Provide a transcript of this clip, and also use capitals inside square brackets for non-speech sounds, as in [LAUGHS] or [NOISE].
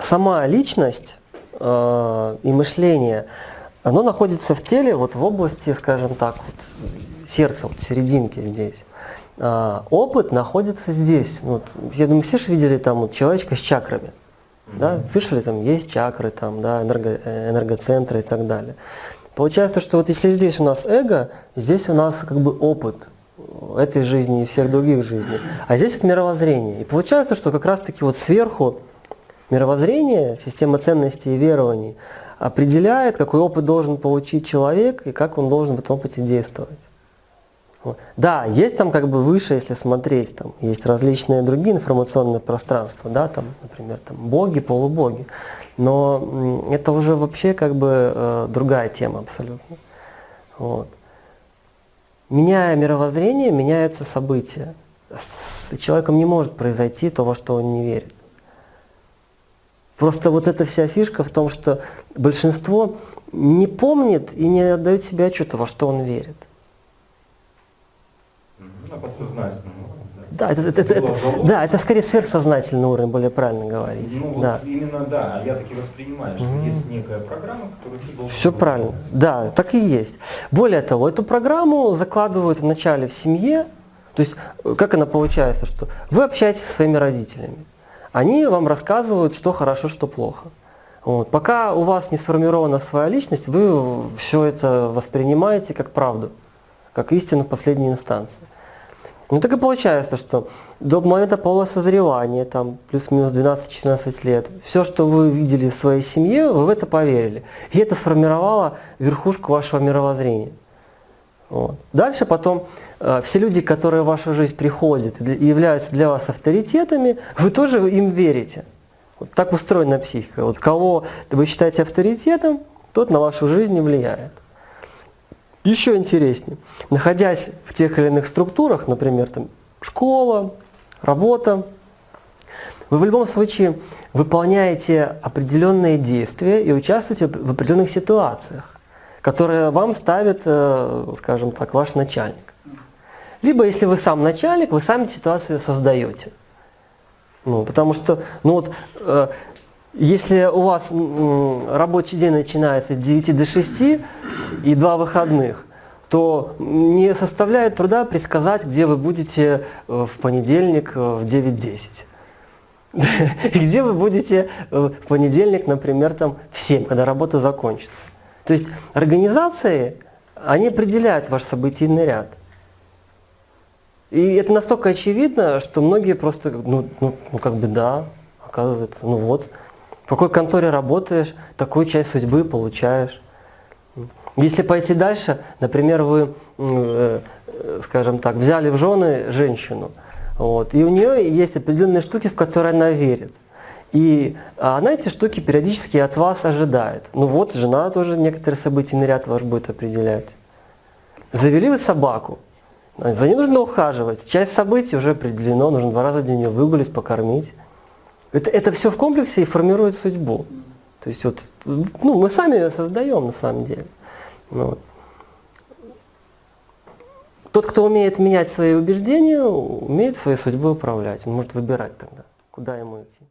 сама личность э, и мышление, оно находится в теле, вот в области, скажем так, вот, сердца, вот в серединке здесь. А, опыт находится здесь. Вот, я думаю, все же видели там вот, человечка с чакрами. Да? Слышали, там есть чакры, там, да, энерго, энергоцентры и так далее. Получается, что вот если здесь у нас эго, здесь у нас как бы опыт этой жизни и всех других жизней. А здесь вот мировоззрение. И получается, что как раз-таки вот сверху мировоззрение, система ценностей и верований определяет, какой опыт должен получить человек и как он должен в этом опыте действовать. Да, есть там как бы выше, если смотреть, там есть различные другие информационные пространства, да, там, например, там боги, полубоги, но это уже вообще как бы э, другая тема абсолютно. Вот. Меняя мировоззрение, меняются события. С человеком не может произойти то, во что он не верит. Просто вот эта вся фишка в том, что большинство не помнит и не отдает себе отчета, во что он верит. На подсознательном Да, это, это, это, это, да, это скорее сверхсознательный уровень, более правильно говорить. Ну, да. вот именно да, я таки воспринимаю, что mm -hmm. есть некая программа, которую ты должен... Все правильно, да, так и есть. Более того, эту программу закладывают в начале в семье, то есть как она получается, что вы общаетесь со своими родителями, они вам рассказывают, что хорошо, что плохо. Вот. Пока у вас не сформирована своя личность, вы все это воспринимаете как правду, как истину в последней инстанции. Ну так и получается, что до момента полного созревания, там плюс-минус 12-14 лет, все, что вы видели в своей семье, вы в это поверили. И это сформировало верхушку вашего мировоззрения. Вот. Дальше потом э, все люди, которые в вашу жизнь приходят и являются для вас авторитетами, вы тоже им верите. Вот так устроена психика. Вот кого вы считаете авторитетом, тот на вашу жизнь влияет. Еще интереснее, находясь в тех или иных структурах, например, там, школа, работа, вы в любом случае выполняете определенные действия и участвуете в определенных ситуациях, которые вам ставит, э, скажем так, ваш начальник. Либо, если вы сам начальник, вы сами ситуации создаете. Ну, потому что, ну вот, э, если у вас рабочий день начинается с 9 до 6 и два выходных, то не составляет труда предсказать, где вы будете э, в понедельник в 9.10. [LAUGHS] И где вы будете в понедельник, например, там, в 7, когда работа закончится. То есть организации, они определяют ваш событийный ряд. И это настолько очевидно, что многие просто, ну, ну, ну как бы да, оказывается, ну вот, в какой конторе работаешь, такую часть судьбы получаешь. Если пойти дальше, например, вы, э, скажем так, взяли в жены женщину, вот, и у нее есть определенные штуки, в которые она верит. И она эти штуки периодически от вас ожидает. Ну вот, жена тоже некоторые событийный ряд ваш будет определять. Завели вы собаку, за ней нужно ухаживать. Часть событий уже определено, нужно два раза в день ее выгулить, покормить. Это, это все в комплексе и формирует судьбу. То есть вот, ну, мы сами ее создаем на самом деле. Ну. Тот, кто умеет менять свои убеждения, умеет своей судьбой управлять. Он может выбирать тогда, куда ему идти.